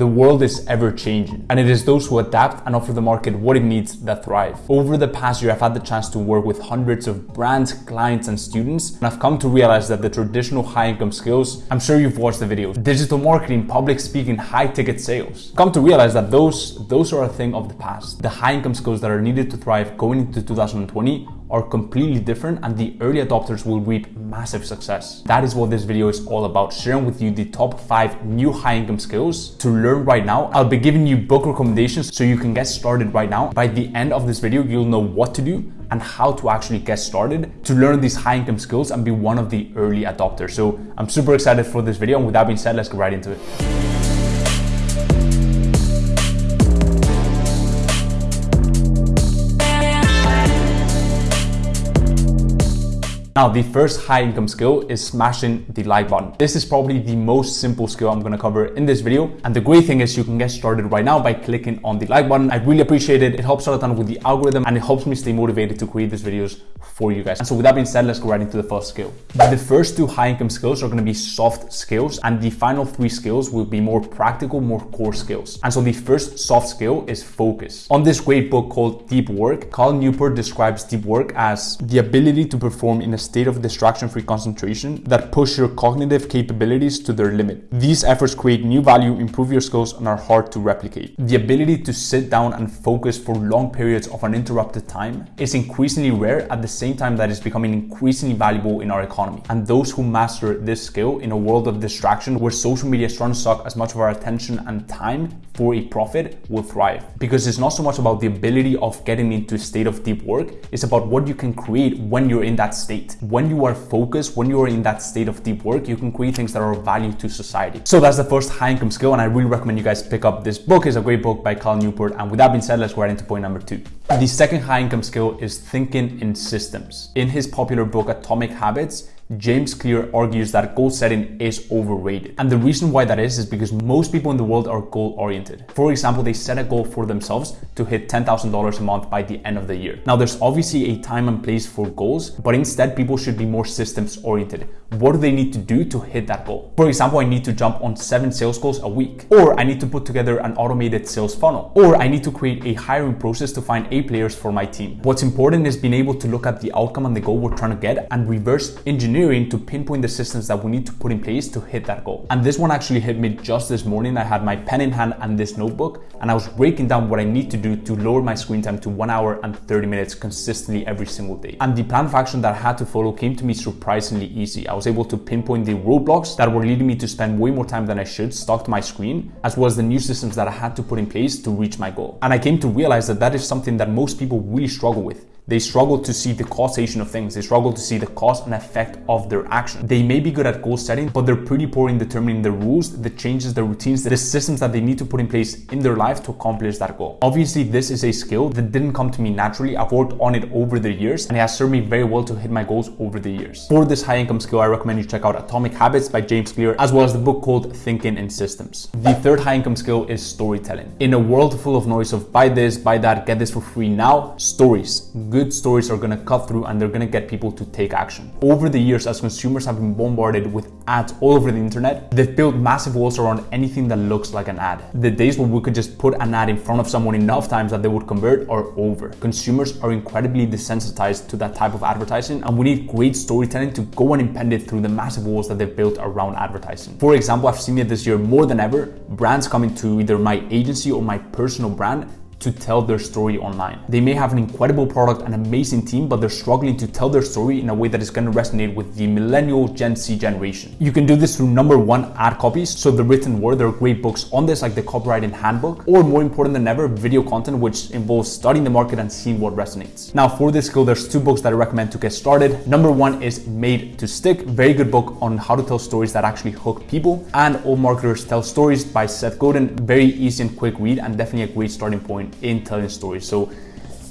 The world is ever changing, and it is those who adapt and offer the market what it needs that thrive. Over the past year, I've had the chance to work with hundreds of brands, clients, and students, and I've come to realize that the traditional high income skills, I'm sure you've watched the videos, digital marketing, public speaking, high ticket sales, come to realize that those, those are a thing of the past. The high income skills that are needed to thrive going into 2020 are completely different and the early adopters will reap massive success. That is what this video is all about, sharing with you the top five new high income skills to learn right now. I'll be giving you book recommendations so you can get started right now. By the end of this video, you'll know what to do and how to actually get started to learn these high income skills and be one of the early adopters. So I'm super excited for this video. And with that being said, let's get right into it. Now, the first high income skill is smashing the like button. This is probably the most simple skill I'm gonna cover in this video. And the great thing is you can get started right now by clicking on the like button. I really appreciate it. It helps out a ton with the algorithm and it helps me stay motivated to create these videos for you guys. And so with that being said, let's go right into the first skill. The first two high income skills are gonna be soft skills and the final three skills will be more practical, more core skills. And so the first soft skill is focus. On this great book called Deep Work, Cal Newport describes deep work as the ability to perform in a state of distraction-free concentration that push your cognitive capabilities to their limit. These efforts create new value, improve your skills, and are hard to replicate. The ability to sit down and focus for long periods of uninterrupted time is increasingly rare at the same time that it's becoming increasingly valuable in our economy. And those who master this skill in a world of distraction where social media is trying to suck as much of our attention and time for a profit will thrive. Because it's not so much about the ability of getting into a state of deep work, it's about what you can create when you're in that state when you are focused, when you are in that state of deep work, you can create things that are of value to society. So that's the first high income skill. And I really recommend you guys pick up this book. It's a great book by Cal Newport. And with that being said, let's go right into point number two. The second high income skill is thinking in systems. In his popular book, Atomic Habits, James Clear argues that goal setting is overrated. And the reason why that is, is because most people in the world are goal oriented. For example, they set a goal for themselves to hit $10,000 a month by the end of the year. Now, there's obviously a time and place for goals, but instead people should be more systems oriented. What do they need to do to hit that goal? For example, I need to jump on seven sales goals a week, or I need to put together an automated sales funnel, or I need to create a hiring process to find A players for my team. What's important is being able to look at the outcome and the goal we're trying to get and reverse engineer engineering to pinpoint the systems that we need to put in place to hit that goal. And this one actually hit me just this morning. I had my pen in hand and this notebook, and I was breaking down what I need to do to lower my screen time to one hour and 30 minutes consistently every single day. And the plan of action that I had to follow came to me surprisingly easy. I was able to pinpoint the roadblocks that were leading me to spend way more time than I should stuck to my screen, as well as the new systems that I had to put in place to reach my goal. And I came to realize that that is something that most people really struggle with. They struggle to see the causation of things. They struggle to see the cause and effect of their action. They may be good at goal setting, but they're pretty poor in determining the rules, the changes, the routines, the systems that they need to put in place in their life to accomplish that goal. Obviously, this is a skill that didn't come to me naturally. I've worked on it over the years and it has served me very well to hit my goals over the years. For this high income skill, I recommend you check out Atomic Habits by James Clear, as well as the book called Thinking in Systems. The third high income skill is storytelling. In a world full of noise of buy this, buy that, get this for free now, stories, good stories are gonna cut through and they're gonna get people to take action. Over the years, as consumers have been bombarded with ads all over the internet, they've built massive walls around anything that looks like an ad. The days when we could just put an ad in front of someone enough times that they would convert are over. Consumers are incredibly desensitized to that type of advertising and we need great storytelling to go and impend it through the massive walls that they've built around advertising. For example, I've seen it this year more than ever, brands coming to either my agency or my personal brand to tell their story online. They may have an incredible product, an amazing team, but they're struggling to tell their story in a way that is going to resonate with the millennial Gen Z generation. You can do this through number one, ad copies. So the written word, there are great books on this, like the copywriting handbook, or more important than ever, video content, which involves studying the market and seeing what resonates. Now for this skill, there's two books that I recommend to get started. Number one is Made to Stick, very good book on how to tell stories that actually hook people, and All Marketers Tell Stories by Seth Godin, very easy and quick read, and definitely a great starting point in telling stories. So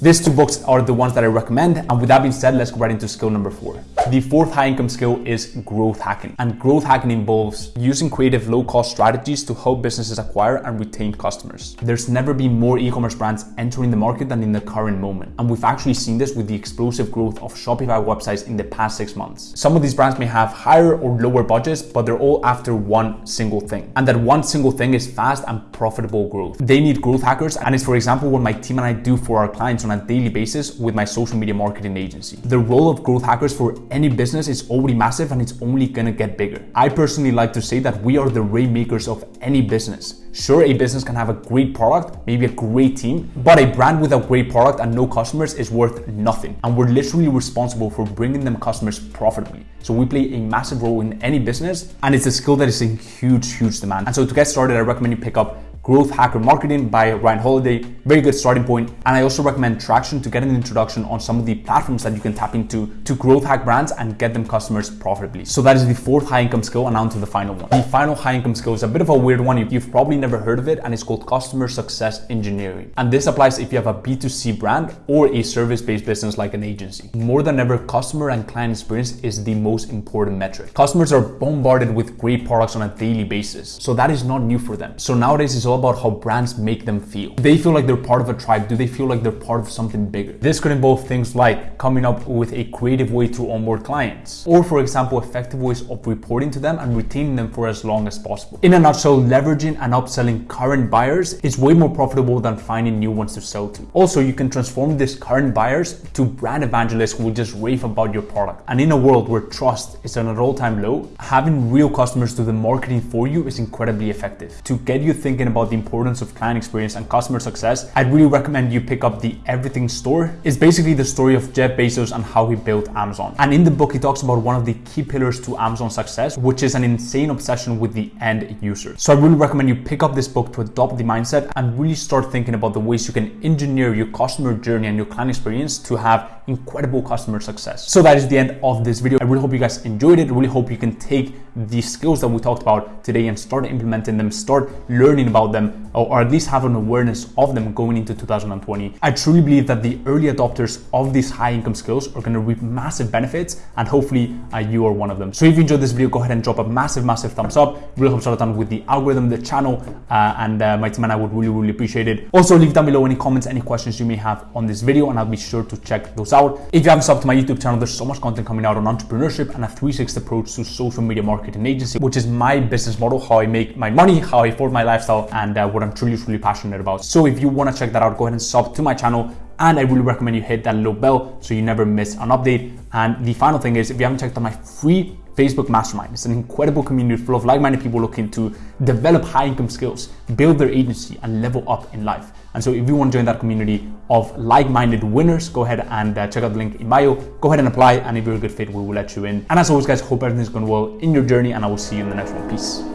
these two books are the ones that I recommend. And with that being said, let's go right into skill number four. The fourth high income skill is growth hacking. And growth hacking involves using creative low cost strategies to help businesses acquire and retain customers. There's never been more e-commerce brands entering the market than in the current moment. And we've actually seen this with the explosive growth of Shopify websites in the past six months. Some of these brands may have higher or lower budgets, but they're all after one single thing. And that one single thing is fast and profitable growth. They need growth hackers. And it's, for example, what my team and I do for our clients on a daily basis with my social media marketing agency. The role of growth hackers for any business is already massive and it's only gonna get bigger. I personally like to say that we are the rainmakers of any business. Sure, a business can have a great product, maybe a great team, but a brand without great product and no customers is worth nothing. And we're literally responsible for bringing them customers profitably. So we play a massive role in any business and it's a skill that is in huge, huge demand. And so to get started, I recommend you pick up Growth Hacker Marketing by Ryan Holiday. Very good starting point. And I also recommend Traction to get an introduction on some of the platforms that you can tap into to growth hack brands and get them customers profitably. So that is the fourth high income skill and on to the final one. The final high income skill is a bit of a weird one. You've probably never heard of it and it's called customer success engineering. And this applies if you have a B2C brand or a service-based business like an agency. More than ever, customer and client experience is the most important metric. Customers are bombarded with great products on a daily basis. So that is not new for them. So nowadays it's all about how brands make them feel. They feel like they're part of a tribe? Do they feel like they're part of something bigger? This could involve things like coming up with a creative way to onboard clients, or for example, effective ways of reporting to them and retaining them for as long as possible. In a nutshell, leveraging and upselling current buyers is way more profitable than finding new ones to sell to. Also, you can transform these current buyers to brand evangelists who will just rave about your product. And in a world where trust is at an all-time low, having real customers do the marketing for you is incredibly effective. To get you thinking about the importance of client experience and customer success, I'd really recommend you pick up the Everything Store. It's basically the story of Jeff Bezos and how he built Amazon. And in the book, he talks about one of the key pillars to Amazon success, which is an insane obsession with the end user. So I really recommend you pick up this book to adopt the mindset and really start thinking about the ways you can engineer your customer journey and your client experience to have incredible customer success. So that is the end of this video. I really hope you guys enjoyed it. I really hope you can take the skills that we talked about today and start implementing them, start learning about them, or at least have an awareness of them going into 2020. I truly believe that the early adopters of these high income skills are going to reap massive benefits, and hopefully uh, you are one of them. So if you enjoyed this video, go ahead and drop a massive, massive thumbs up. It really helps out with the algorithm, the channel, uh, and uh, my team and I would really, really appreciate it. Also, leave down below any comments, any questions you may have on this video, and I'll be sure to check those out. If you haven't subbed to my YouTube channel, there's so much content coming out on entrepreneurship and a 360 approach to social media marketing agency, which is my business model, how I make my money, how I afford my lifestyle, and uh, what I'm truly, truly passionate about. So if you want to check that out, go ahead and sub to my channel. And I really recommend you hit that little bell so you never miss an update. And the final thing is, if you haven't checked out my free Facebook Mastermind. It's an incredible community full of like-minded people looking to develop high income skills, build their agency and level up in life. And so if you want to join that community of like-minded winners, go ahead and uh, check out the link in bio. Go ahead and apply and if you're a good fit, we will let you in. And as always guys, hope everything's going well in your journey and I will see you in the next one. Peace.